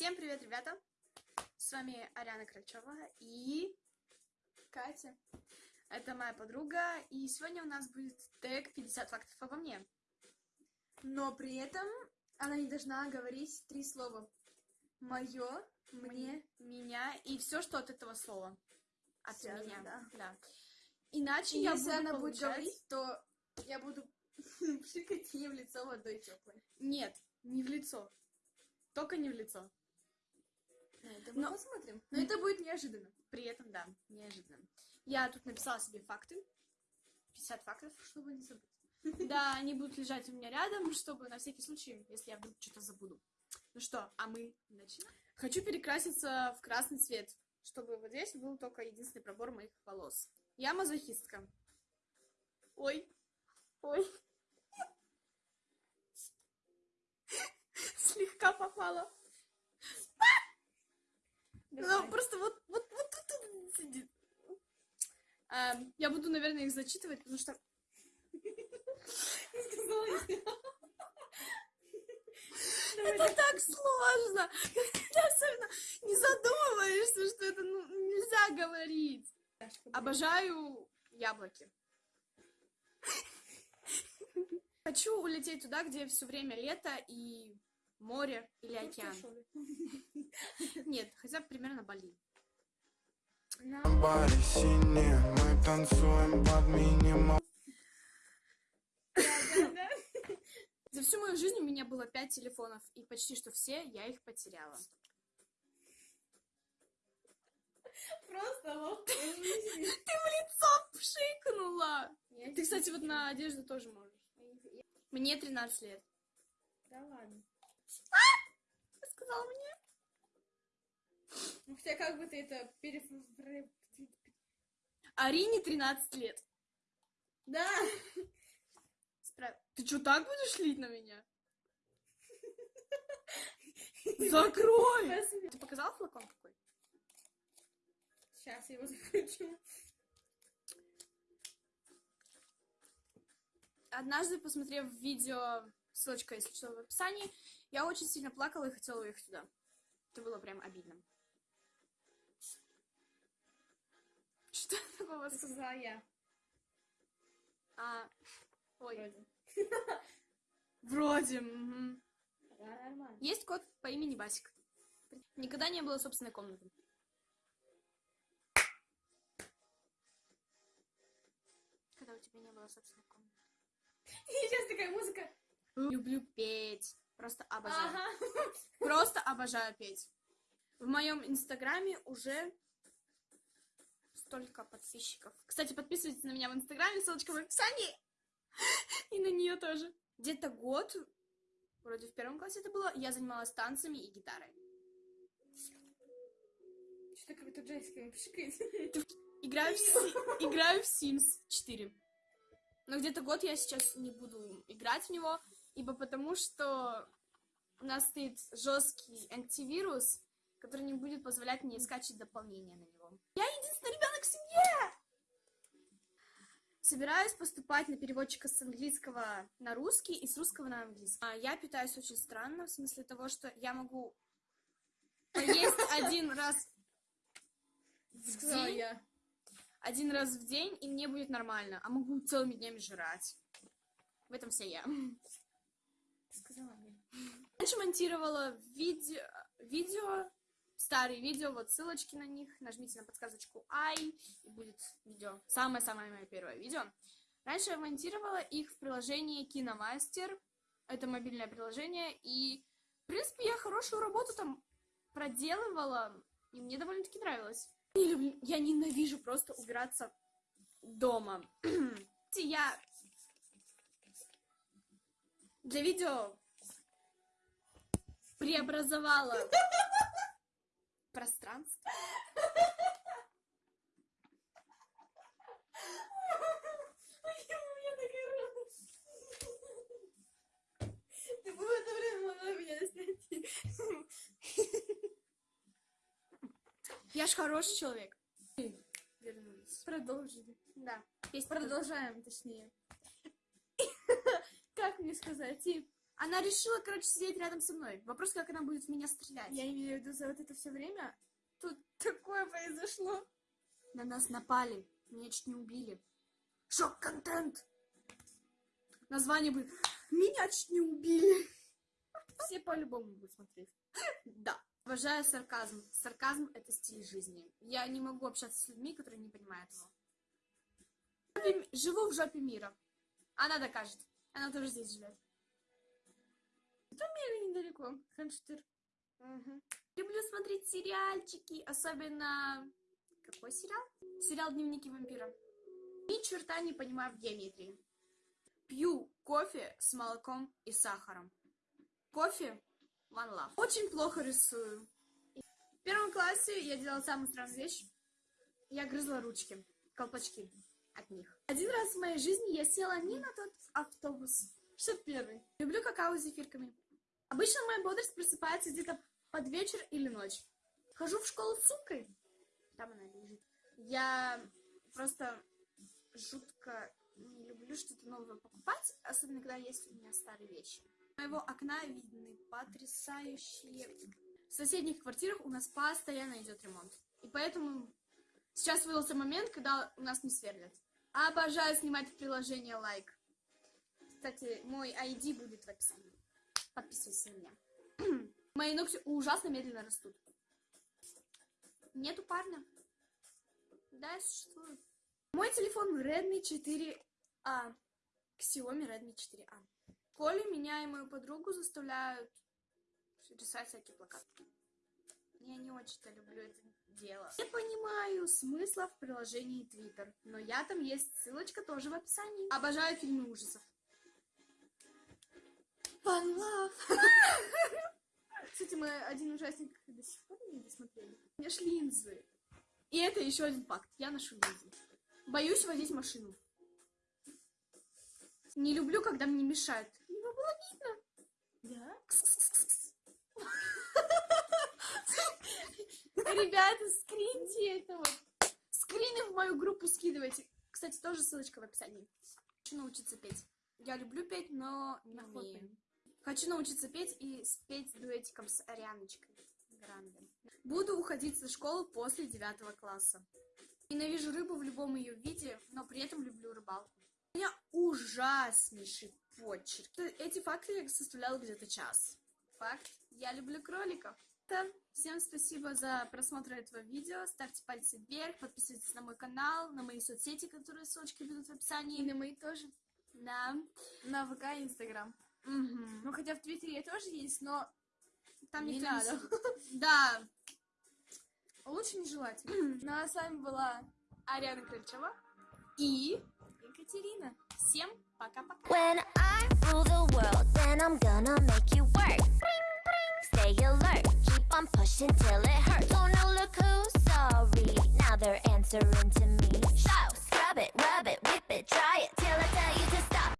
Всем привет, ребята! С вами Ариана Крачева и Катя. Это моя подруга, и сегодня у нас будет тег 50 фактов обо мне. Но при этом она не должна говорить три слова. Мое, мне, Меня и все, что от этого слова. От Связано, меня. да. Иначе И я если буду она будет получать- говорить, то я буду пшикать ей в лицо водой теплой. Нет, не в лицо. Только не в лицо. Это мы посмотрим. Но это будет неожиданно. При этом, да, неожиданно. Я тут написала себе факты. 50 фактов, чтобы не забыть. Да, они будут лежать у меня рядом, чтобы на всякий случай, если я вдруг что-то забуду. Ну что, а мы начинаем? Хочу перекраситься в красный цвет, чтобы вот здесь был только единственный пробор моих волос. Я мазохистка. Ой, ой. Слегка попала. Ну, просто вот, вот, вот тут сидит. Эм, я буду, наверное, их зачитывать, потому что... Это так сложно, когда особенно не задумываешься, что это ну, нельзя говорить. Обожаю яблоки. Хочу улететь туда, где все время лето и море или океан. Нет, хотя бы примерно Бали. Баре синие, мы танцуем под минимум За всю мою жизнь у меня было пять телефонов, и почти что все я их потеряла. Просто вот. Ты в лицо пшикнула! Ты, кстати, вот на одежду тоже можешь. Мне 13 лет. Да ладно. Ты сказала мне? Ну, хотя как бы ты это перефразировал? Арине 13 лет. Да. Справ- Ты что, так будешь лить на меня? Закрой! Ты показал флакон какой? Сейчас я его закручу. Однажды, посмотрев видео, ссылочка, если что, в описании, я очень сильно плакала и хотела уехать туда. Это было прям обидно. Что такого сказала? я. А, ой, Вроде. вроде. мгм. Да, нормально. Есть кот по имени Басик. Никогда не было собственной комнаты. Когда у тебя не было собственной комнаты. И сейчас такая музыка. Люблю петь. Просто обожаю. Ага. Просто обожаю петь. В моем инстаграме уже столько подписчиков. Кстати, подписывайтесь на меня в инстаграме, ссылочка в описании. И на нее тоже. Где-то год, вроде в первом классе это было, я занималась танцами и гитарой. Что-то как-то джойстиками пшикает. Играю в, Си- играю в Sims 4. Но где-то год я сейчас не буду играть в него, ибо потому что у нас стоит жесткий антивирус, который не будет позволять мне скачать дополнение на него. Я единственный ребенок в семье! Собираюсь поступать на переводчика с английского на русский и с русского на английский. А, Я питаюсь очень странно, в смысле того, что я могу поесть один раз в день, один раз в день, и мне будет нормально. А могу целыми днями жрать. В этом вся я. Сказала я. Раньше монтировала видео, видео, старые видео, вот ссылочки на них. Нажмите на подсказочку «Ай», и будет видео. Самое-самое мое первое видео. Раньше я монтировала их в приложении Киномастер. Это мобильное приложение, и, в принципе, я хорошую работу там проделывала, и мне довольно-таки нравилось. Я ненавижу просто убираться дома. Я для видео преобразовала пространство. У меня такая Ты бы в это время могла меня снять. Я ж хороший человек. Вернулись. Продолжили. Да. Есть Продолжаем, точнее. Как мне сказать? И Она решила, короче, сидеть рядом со мной. Вопрос, как она будет в меня стрелять. Я имею в виду за вот это все время. Тут такое произошло. На нас напали. Меня чуть не убили. Шок-контент! Название будет «Меня чуть не убили». Все по-любому будут смотреть. Да. Обожаю сарказм. Сарказм — это стиль жизни. Я не могу общаться с людьми, которые не понимают его. Живу в жопе мира. Она докажет. Она тоже здесь живет. Или недалеко. Хамштыр. Люблю смотреть сериальчики, особенно... Какой сериал? Сериал «Дневники вампира». Ни черта не понимаю в геометрии. Пью кофе с молоком и сахаром. Кофе — one love. Очень плохо рисую. В первом классе я делала самую странную вещь. Я грызла ручки, колпачки от них. Один раз в моей жизни я села не на тот автобус. 61 Люблю какао с зефирками. Обычно моя бодрость просыпается где-то под вечер или ночь. Хожу в школу с сумкой. Там она лежит. Я просто жутко не люблю что-то новое покупать, особенно когда есть у меня старые вещи. С моего окна видны потрясающие... В соседних квартирах у нас постоянно идет ремонт. И поэтому сейчас выдался момент, когда у нас не сверлят. Обожаю снимать в приложение лайк. Кстати, мой ID будет в описании. Подписывайся на меня. Мои ногти ужасно медленно растут. Нету парня. Да, я существую. Мой телефон Redmi 4A. Xiaomi Redmi 4A. Колю, меня и мою подругу заставляют рисовать всякие плакаты. Я не очень-то люблю это дело. Не понимаю смысла в приложении Twitter, но я там есть, ссылочка тоже в описании. Обожаю фильмы ужасов. Fun love. Кстати, мы один ужастик до сих пор не досмотрели. У меня ж линзы. И это еще один факт. Я ношу линзы. Боюсь водить машину. Не люблю, когда мне мешают. Его было видно. Да? Ребята, скриньте это вот. Скрины в мою группу скидывайте. Кстати, тоже ссылочка в описании. Хочу научиться петь. Я люблю петь, но не умею. Хочу научиться петь и спеть дуэтиком с Арианочкой Гранде. Буду уходить со школы после девятого класса. Ненавижу рыбу в любом ее виде, но при этом люблю рыбалку. У меня ужаснейший почерк. Эти факты я составляла где-то час. Факт. Я люблю кроликов. Да. Всем спасибо за просмотр этого видео. Ставьте пальцы вверх, подписывайтесь на мой канал, на мои соцсети, которые ссылочки будут в И описании. на мои тоже. Да. На ВК и Инстаграм. Мгм. Ну, хотя в Твиттере я тоже есть, но Там Не надо. Да. лучше не желать. Ну, а с вами была Ариана Крыльчева. и Екатерина. Всем пока-пока. When I rule the world, then I'm gonna make you work. Bring, bring, stay alert. I'm pushing till it hurts. Oh no, look who's sorry. Now they're answering to me. Shout, scrub it, rub it, whip it, try it